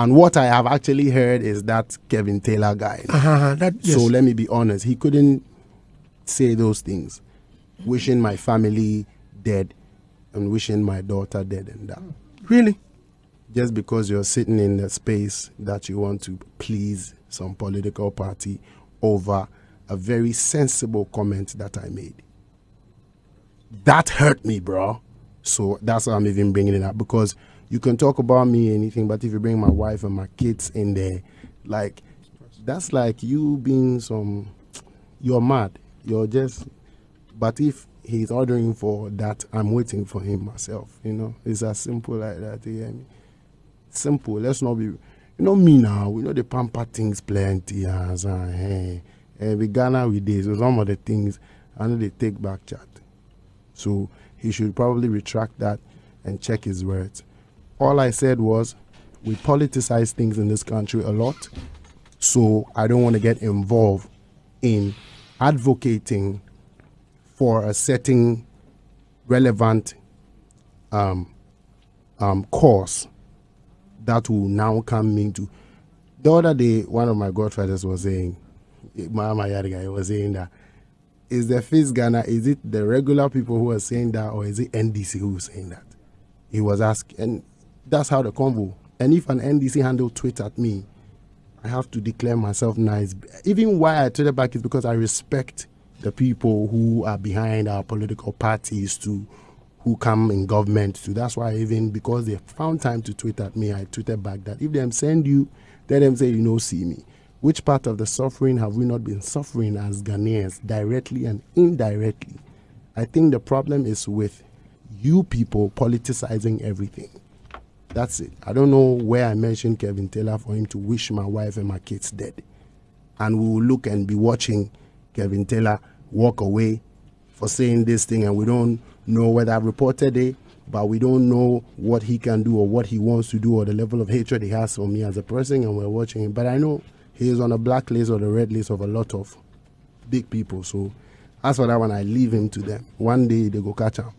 And what I have actually heard is that Kevin Taylor guy. Uh-huh, that, yes. So let me be honest. He couldn't say those things. Wishing my family dead and wishing my daughter dead and that. Really? Just because you're sitting in the space that you want to please some political party over a very sensible comment that I made. That hurt me, bro. So that's why I'm even bringing it up because you can talk about me anything, but if you bring my wife and my kids in there, like that's like you being some, you're mad. You're just, but if he's ordering for that, I'm waiting for him myself. You know, it's as simple like that. You hear me? Simple. Let's not be, you know me now. We know the pamper things plenty. As uh, hey, and we Ghana with this. So some of the things I they take back chat. So he should probably retract that and check his words. All I said was, we politicize things in this country a lot. So I don't want to get involved in advocating for a certain relevant um, um, that will now come into. The other day, one of my godfathers was saying, Mama Yadiga was saying that is the face Ghana, is it the regular people who are saying that or is it NDC who is saying that? He was asking, and that's how the convo. And if an NDC handle tweet at me, I have to declare myself nice. Even why I tweeted back is because I respect the people who are behind our political parties to who come in government to. That's why even because they found time to tweet at me, I tweeted back that if them send you, let them say you know see me. Which part of the suffering have we not been suffering as Ghanaians, directly and indirectly? I think the problem is with you people politicizing everything. That's it. I don't know where I mentioned Kevin Taylor for him to wish my wife and my kids dead. And we will look and be watching Kevin Taylor walk away for saying this thing, and we don't know whether I've reported it, but we don't know what he can do or what he wants to do or the level of hatred he has for me as a person, and we're watching him. But I know he is on a black list or the red list of a lot of big people. So as for that one, I leave him to them. One day they go catch him.